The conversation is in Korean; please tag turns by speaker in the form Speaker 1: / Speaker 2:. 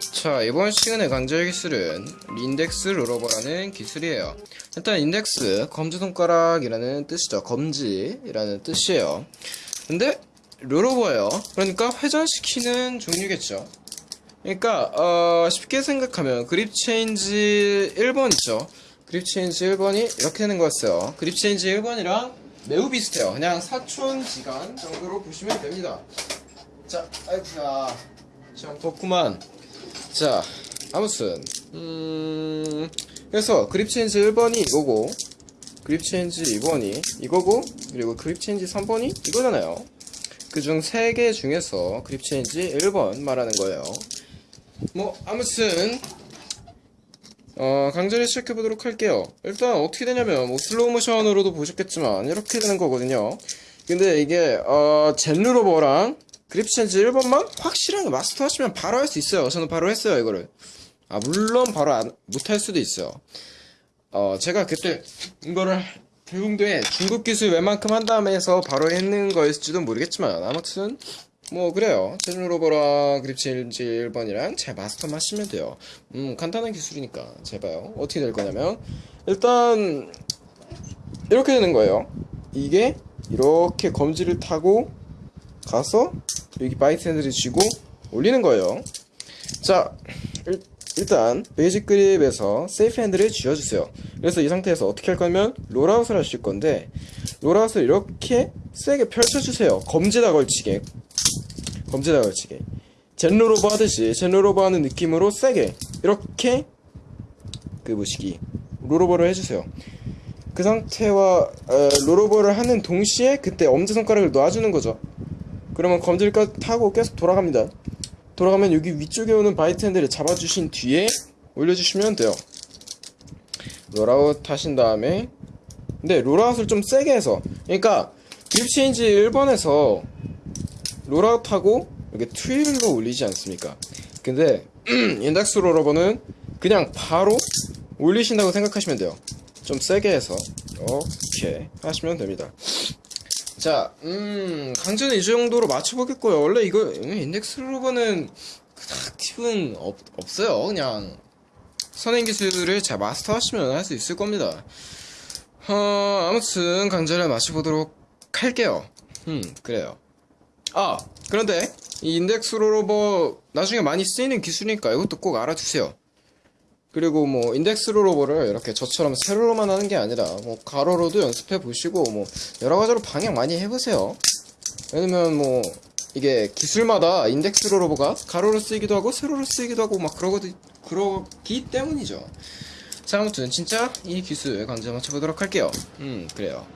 Speaker 1: 자 이번 시간에 강조할 기술은 index rollover라는 기술이에요. 일단 index 검지손가락이라는 뜻이죠. 검지라는 뜻이에요. 근데 rollover예요. 그러니까 회전시키는 종류겠죠. 그러니까 어, 쉽게 생각하면 grip change 1번 있죠. grip change 1번이 이렇게 되는 거였어요. grip change 1번이랑 매우 비슷해요. 그냥 사촌지간 정도로 보시면 됩니다. 자 아이쿠야. 참 덥구만 자 아무튼 음 그래서 grip change 1번이 이거고 grip change 2번이 이거고 그리고 grip change 3번이 이거잖아요. 그 중 3개 중에서 grip change 1번 말하는 거예요. 뭐 아무튼 어 강좌를 시작해 보도록 할게요. 일단 어떻게 되냐면 뭐 슬로우 모션으로도 보셨겠지만 이렇게 되는 거거든요. 근데 이게 어 zen rollover랑 grip change 1번만 확실하게 마스터 하시면 바로 할 수 있어요. 저는 바로 했어요 이거를. 아 물론 바로 못할 수도 있어요 어 제가 그때 이거를 대웅도에 중급 기술 웬만큼 한 다음에 해서 바로 했는 거였을지도 모르겠지만 아무튼 뭐 그래요. zen rollover랑 grip change 1번이랑 잘 마스터만 하시면 돼요. 음 간단한 기술이니까 잘 봐요 어떻게 될 거냐면 일단 이렇게 되는 거예요. 이게 이렇게 검지를 타고 가서 여기 bite handle을 쥐고 올리는 거예요. 자 일, 일단 basic grip에서 safe handle을 쥐어주세요. 그래서 이 상태에서 어떻게 할 거냐면 rollout을 하실 건데 rollout을 이렇게 세게 펼쳐주세요. 검지에다 걸치게. 검지에다 걸치게. zen rollover 하듯이 zen rollover 하는 느낌으로 세게 이렇게 그 뭐시기 rollover를 해주세요. 그 상태와 어, rollover를 하는 동시에 그때 엄지손가락을 놔주는 거죠 그러면 검지를 타고 계속 돌아갑니다. 돌아가면 여기 위쪽에 오는 bite handle을 잡아주신 뒤에 올려주시면 돼요. rollout 하신 다음에. 근데 rollout을 좀 세게 해서. 그러니까 grip change 1번에서 롤아웃하고 이렇게 트윌로 올리지 않습니까? 근데 인덱스 롤러버는 그냥 바로 올리신다고 생각하시면 돼요. 좀 세게 해서. 이렇게 하시면 됩니다 자, 음, 강제는 이 정도로 맞춰보겠고요. 원래 이거, 인덱스 로버는 그닥 팁은 없, 없어요. 그냥, 선행 기술을 잘 마스터 하시면 할 수 있을 겁니다. 어, 아무튼, 강제를 맞춰보도록 할게요. 음, 그래요. 아, 그런데, 이 index rollover, 나중에 많이 쓰이는 기술이니까 이것도 꼭 알아두세요. 그리고 뭐 index rollover를 이렇게 저처럼 세로로만 하는 게 아니라 뭐 가로로도 연습해 보시고 뭐 여러 가지로 방향 많이 해보세요. 왜냐면 뭐 이게 기술마다 index rollover가 가로로 쓰이기도 하고 세로로 쓰이기도 하고 막 그러거든 그러기 때문이죠. 자 아무튼 진짜 이 기술 강좌 마쳐보도록 할게요. 음 그래요.